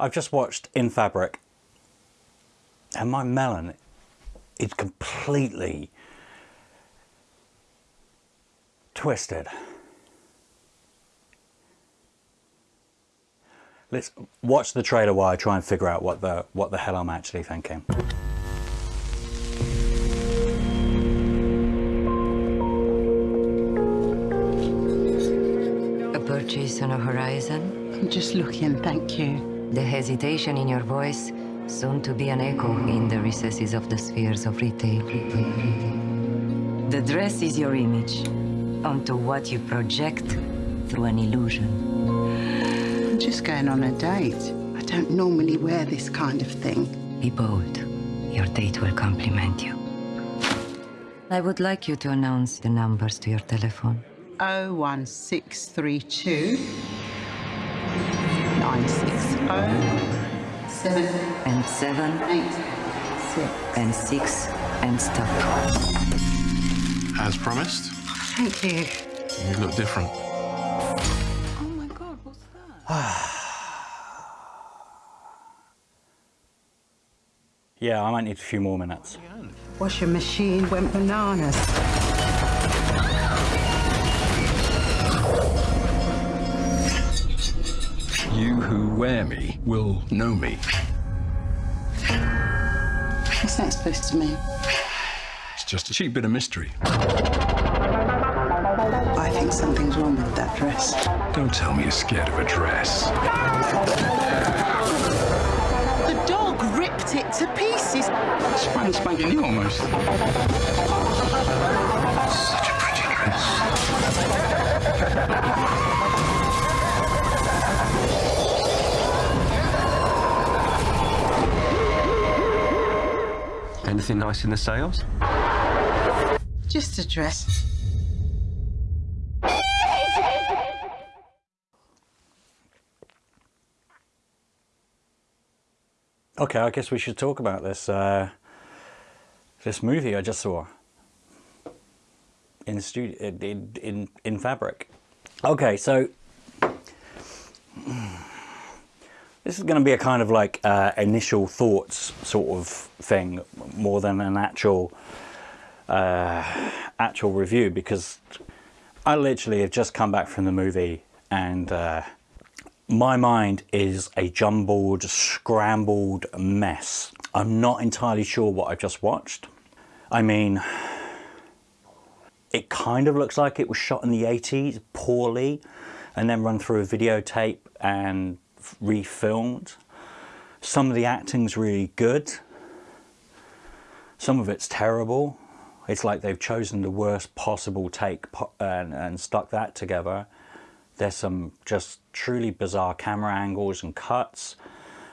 I've just watched In Fabric and my melon is completely twisted. Let's watch the trailer while I try and figure out what the what the hell I'm actually thinking. A purchase on a horizon? I'm just looking, thank you. The hesitation in your voice, soon to be an echo in the recesses of the spheres of retail. The dress is your image, onto what you project through an illusion. I'm just going on a date. I don't normally wear this kind of thing. Be bold. Your date will compliment you. I would like you to announce the numbers to your telephone. 01632 960 7 And seven, 8 6. and six, and stop. As promised, Thank you. you look different. Oh my god, what's that? Yeah, I might need a few more minutes. Washing machine went bananas. Who wear me will know me. What's that supposed to mean? It's just a cheap bit of mystery. I think something's wrong with that dress. Don't tell me you're scared of a dress. The dog ripped it to pieces. Spank spanking you almost. Such a pretty dress. Anything nice in the sales? Just a dress. Okay, I guess we should talk about this uh, this movie I just saw in studio in, in in Fabric. Okay, so this is going to be a kind of like uh, initial thoughts sort of thing more than an actual uh, actual review because I literally have just come back from the movie and uh, my mind is a jumbled, scrambled mess. I'm not entirely sure what I've just watched. I mean, it kind of looks like it was shot in the 80s poorly and then run through a videotape and refilmed. Some of the acting's really good. Some of it's terrible. It's like they've chosen the worst possible take and, and stuck that together. There's some just truly bizarre camera angles and cuts.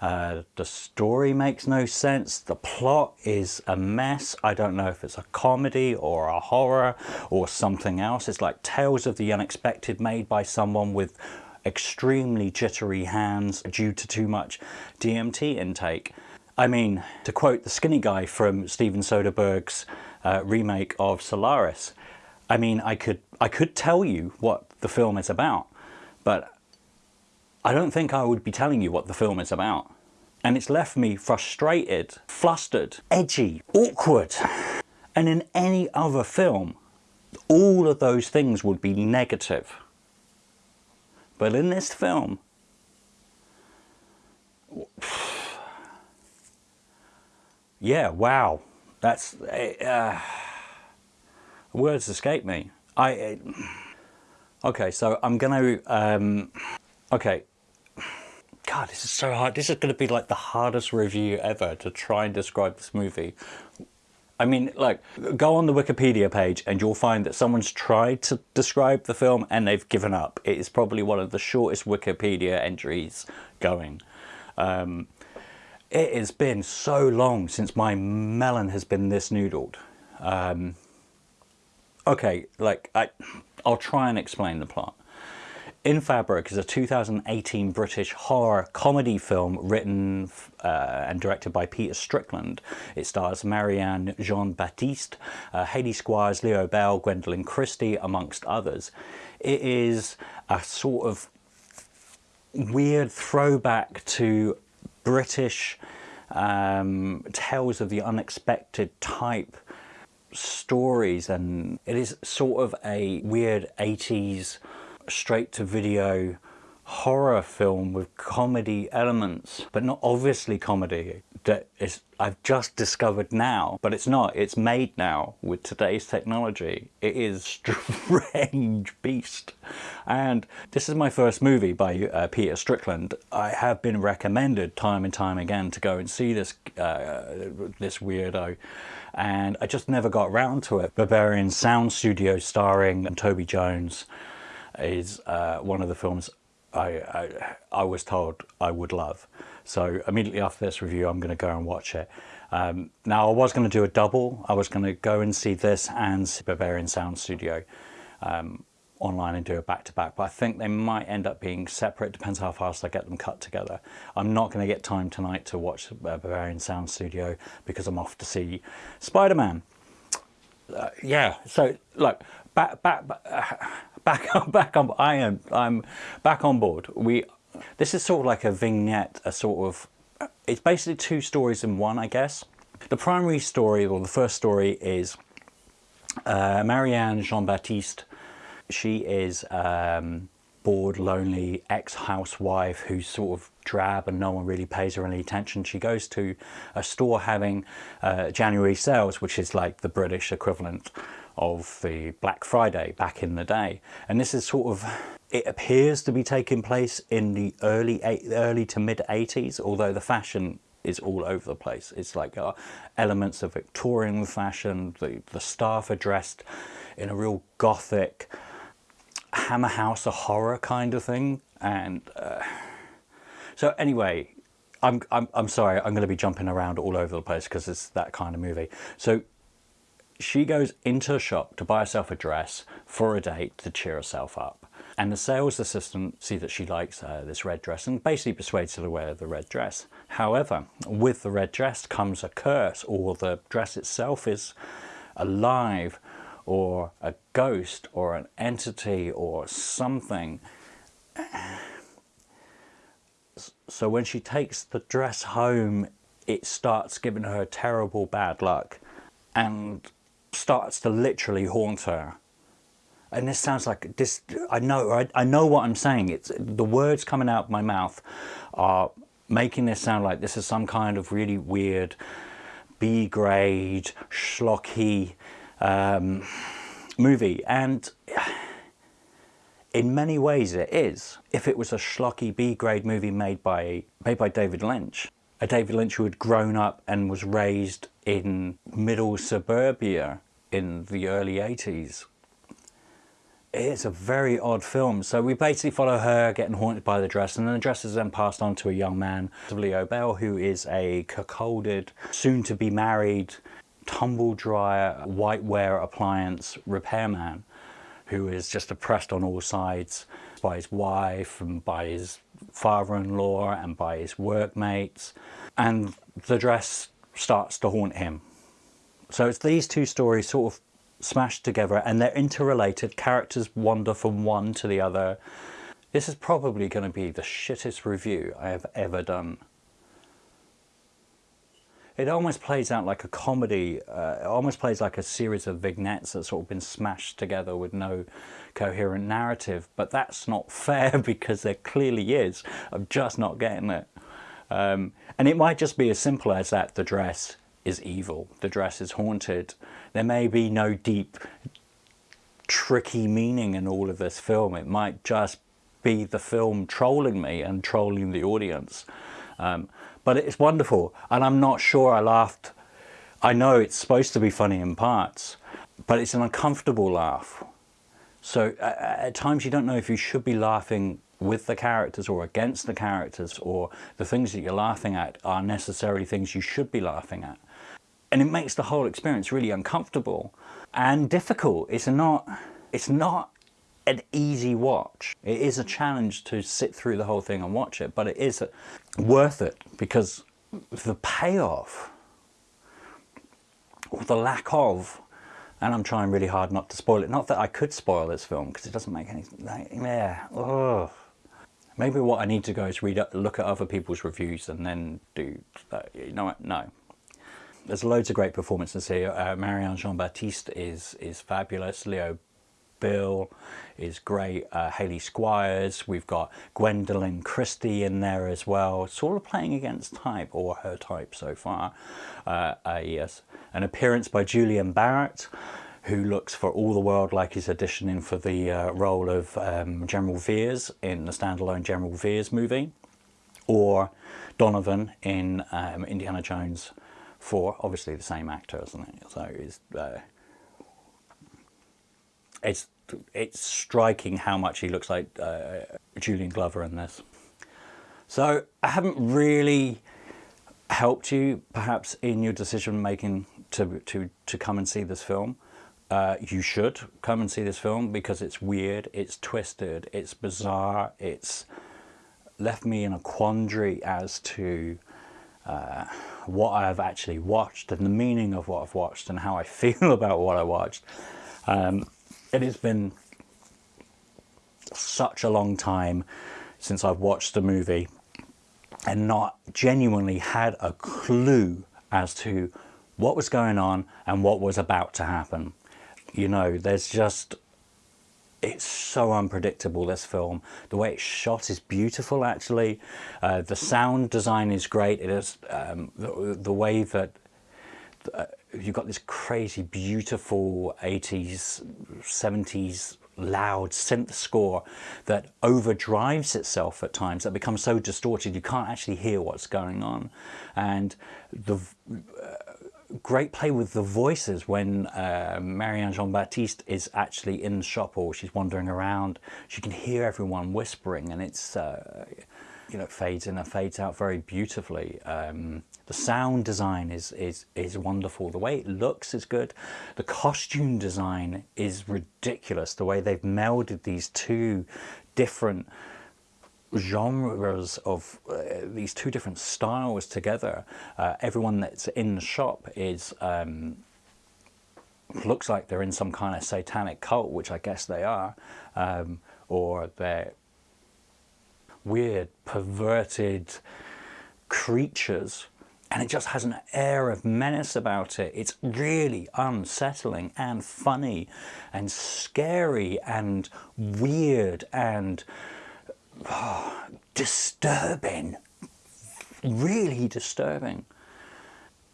Uh, the story makes no sense. The plot is a mess. I don't know if it's a comedy or a horror or something else. It's like Tales of the Unexpected made by someone with extremely jittery hands due to too much DMT intake. I mean, to quote the skinny guy from Steven Soderbergh's uh, remake of Solaris, I mean, I could, I could tell you what the film is about, but I don't think I would be telling you what the film is about. And it's left me frustrated, flustered, edgy, awkward. And in any other film, all of those things would be negative. But in this film, yeah, wow, that's, uh, words escape me. I, okay, so I'm gonna, um, okay, God, this is so hard. This is going to be like the hardest review ever to try and describe this movie. I mean, like, go on the Wikipedia page and you'll find that someone's tried to describe the film and they've given up. It is probably one of the shortest Wikipedia entries going. Um, it has been so long since my melon has been this noodled. Um, okay, like, I, I'll try and explain the plot. In Fabric is a 2018 British horror comedy film written uh, and directed by Peter Strickland. It stars Marianne Jean-Baptiste, uh, Hayley Squires, Leo Bill, Gwendoline Christie, amongst others. It is a sort of weird throwback to British um, tales of the unexpected type stories and it is sort of a weird 80s straight to video horror film with comedy elements but not obviously comedy that is I've just discovered now but it's not. It's made now with today's technology. It is strange beast. And this is my first movie by uh, Peter Strickland. I have been recommended time and time again to go and see this uh, this weirdo and I just never got around to it. Berberian Sound Studio starring Toby Jones is uh, one of the films I, I, I, was told I would love. So immediately after this review, I'm going to go and watch it. Um, now I was going to do a double. I was going to go and see this and Berberian Sound Studio. Um, online and do a back-to-back, -back, but I think they might end up being separate, depends how fast I get them cut together. I'm not going to get time tonight to watch uh, Berberian Sound Studio because I'm off to see Spider-Man. Uh, yeah, so look, back, back, back, back, on back on, I am, I'm back on board. We, this is sort of like a vignette, a sort of, it's basically two stories in one, I guess. The primary story, or the first story is uh, Marianne Jean-Baptiste she is um, bored, lonely ex-housewife who's sort of drab and no one really pays her any attention. She goes to a store having uh, January sales, which is like the British equivalent of the Black Friday back in the day. And this is sort of, it appears to be taking place in the early, early to mid 80s, although the fashion is all over the place. It's like uh, elements of Victorian fashion, the, the staff are dressed in a real gothic, Hammer House of horror kind of thing. And uh, so anyway, I'm, I'm, I'm sorry, I'm going to be jumping around all over the place because it's that kind of movie. So she goes into a shop to buy herself a dress for a date to cheer herself up. And the sales assistant see that she likes uh, this red dress and basically persuades her to wear the red dress. However, with the red dress comes a curse or the dress itself is alive or a ghost or an entity or something. So when she takes the dress home, it starts giving her terrible bad luck and starts to literally haunt her. And this sounds like this, I know, I, I know what I'm saying. It's the words coming out of my mouth are making this sound like this is some kind of really weird B grade, schlocky, um, movie. And in many ways it is. If it was a schlocky B-grade movie made by, made by David Lynch, a David Lynch who had grown up and was raised in middle suburbia in the early 80s. It's a very odd film. So we basically follow her getting haunted by the dress and then the dress is then passed on to a young man, Leo Bill, who is a cuckolded, soon to be married tumble dryer, whiteware appliance repairman who is just oppressed on all sides by his wife and by his father-in-law and by his workmates. And the dress starts to haunt him. So it's these two stories sort of smashed together and they're interrelated. Characters wander from one to the other. This is probably going to be the shittest review I have ever done it almost plays out like a comedy, uh, it almost plays like a series of vignettes that's sort of been smashed together with no coherent narrative. But that's not fair because there clearly is. I'm just not getting it. Um, and it might just be as simple as that the dress is evil, the dress is haunted. There may be no deep, tricky meaning in all of this film. It might just be the film trolling me and trolling the audience. Um, but it's wonderful. And I'm not sure I laughed. I know it's supposed to be funny in parts, but it's an uncomfortable laugh. So uh, at times you don't know if you should be laughing with the characters or against the characters or the things that you're laughing at are necessarily things you should be laughing at. And it makes the whole experience really uncomfortable and difficult. It's not, it's not an easy watch. It is a challenge to sit through the whole thing and watch it, but it is worth it because the payoff or the lack of and I'm trying really hard not to spoil it. Not that I could spoil this film because it doesn't make any, yeah, maybe what I need to go is read, look at other people's reviews and then do that. You know what? No. There's loads of great performances here. Uh, Marianne Jean-Baptiste is is fabulous. Leo Bill is great. Uh, Hayley Squires. We've got Gwendoline Christie in there as well. Sort of playing against type or her type so far. Uh, uh, yes, an appearance by Julian Barratt who looks for all the world like he's auditioning for the uh, role of um, General Veers in the standalone General Veers movie, or Donovan in um, Indiana Jones 4, obviously the same actor, isn't it? So it's, uh, it's, it's striking how much he looks like uh, Julian Glover in this. So I haven't really helped you perhaps in your decision making to, to, to come and see this film. Uh, you should come and see this film because it's weird, it's twisted, it's bizarre, it's left me in a quandary as to uh, what I've actually watched and the meaning of what I've watched and how I feel about what I watched. Um, it has been such a long time since I've watched a movie and not genuinely had a clue as to what was going on and what was about to happen you know, there's just, it's so unpredictable, this film. The way it's shot is beautiful, actually. Uh, the sound design is great. It is um, the, the, way that uh, you've got this crazy, beautiful 80s, 70s loud synth score that overdrives itself at times that becomes so distorted you can't actually hear what's going on and the uh, great play with the voices when uh, Marianne Jean-Baptiste is actually in the shop or she's wandering around. She can hear everyone whispering and it's, uh, you know, fades in and fades out very beautifully. Um, the sound design is, is, is wonderful. The way it looks is good. The costume design is ridiculous. The way they've melded these two different genres of uh, these two different styles together. Uh, everyone that's in the shop is um, looks like they're in some kind of satanic cult, which I guess they are, um, or they're weird, perverted creatures and it just has an air of menace about it. It's really unsettling and funny and scary and weird and oh, disturbing, really disturbing.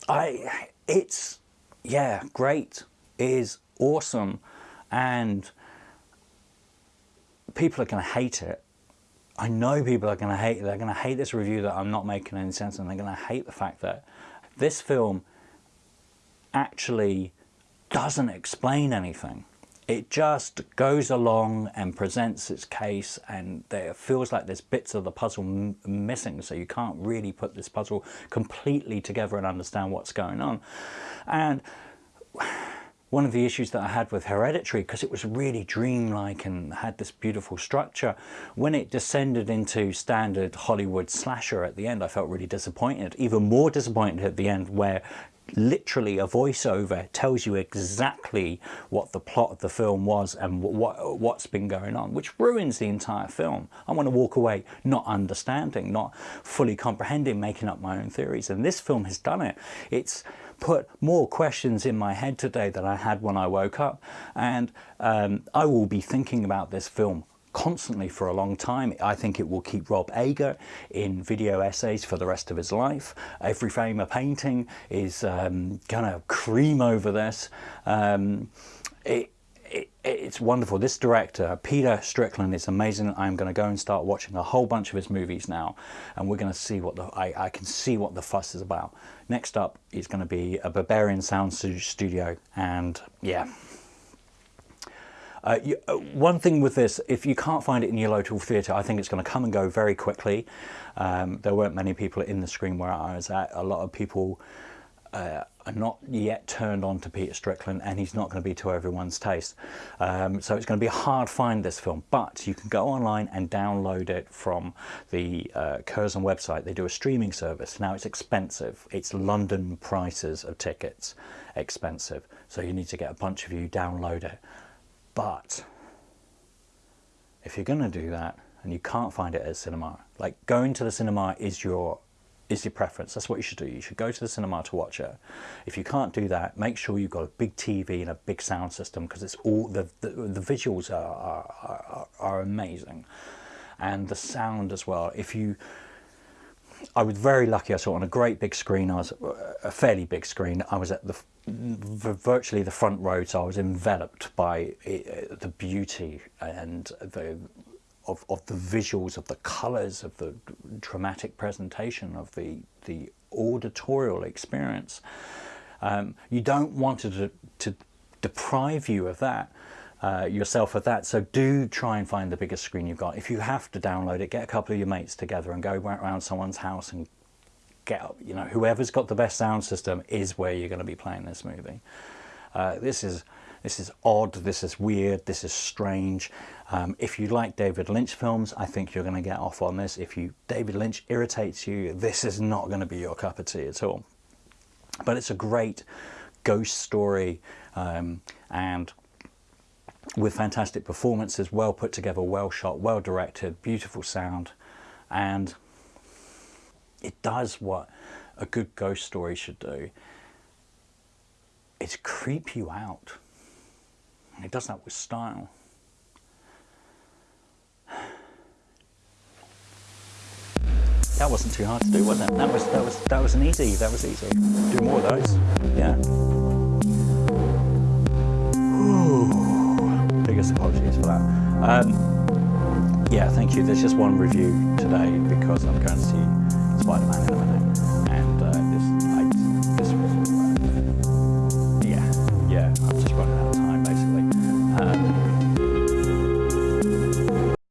I, it's, yeah, great, is awesome, and people are going to hate it. I know people are going to hate it. They're going to hate this review that I'm not making any sense, and they're going to hate the fact that this film actually doesn't explain anything it just goes along and presents its case and there feels like there's bits of the puzzle missing. So you can't really put this puzzle completely together and understand what's going on. And one of the issues that I had with Hereditary because it was really dreamlike and had this beautiful structure when it descended into standard Hollywood slasher at the end I felt really disappointed even more disappointed at the end where literally a voiceover tells you exactly what the plot of the film was and what, what's been going on, which ruins the entire film. I want to walk away not understanding, not fully comprehending, making up my own theories. And this film has done it. It's put more questions in my head today than I had when I woke up. And um, I will be thinking about this film constantly for a long time. I think it will keep Rob Ager in video essays for the rest of his life. Every frame of painting is um, gonna cream over this. Um, it, it, it's wonderful. This director, Peter Strickland, is amazing. I'm going to go and start watching a whole bunch of his movies now, and we're going to see what the I, I can see what the fuss is about. Next up is going to be a Berberian Sound Studio, and yeah. Uh, you, uh, one thing with this, if you can't find it in your local theatre, I think it's going to come and go very quickly. Um, there weren't many people in the screen where I was at. A lot of people uh, are not yet turned on to Peter Strickland and he's not going to be to everyone's taste. Um, so it's going to be a hard find this film, but you can go online and download it from the uh, Curzon website. They do a streaming service. Now it's expensive. It's London prices of tickets expensive. So you need to get a bunch of you download it. But if you're going to do that and you can't find it at cinema, like going to the cinema is your is your preference. That's what you should do. You should go to the cinema to watch it. If you can't do that, make sure you've got a big TV and a big sound system because it's all the the, the visuals are, are, are are amazing, and the sound as well. If you I was very lucky. I saw it on a great big screen. I was a fairly big screen. I was at the virtually the front row, so I was enveloped by it, the beauty and the of, of the visuals, of the colours, of the dramatic presentation, of the the auditorial experience. Um, you don't want to, to deprive you of that uh, yourself of that. So do try and find the biggest screen you've got. If you have to download it, get a couple of your mates together and go around someone's house and get, up. you know, whoever's got the best sound system is where you're going to be playing this movie. Uh, this is this is odd, this is weird, this is strange. Um, if you like David Lynch films, I think you're going to get off on this. If you David Lynch irritates you, this is not going to be your cup of tea at all. But it's a great ghost story um, and with fantastic performances, well put together, well shot, well directed, beautiful sound, and it does what a good ghost story should do. It's creep you out. It does that with style. That wasn't too hard to do, was it? That was that was that was an easy. That was easy. Do more of those. Yeah. Apologies for that. Um, yeah, thank you. There's just one review today because I'm going to see Spider-Man in a minute.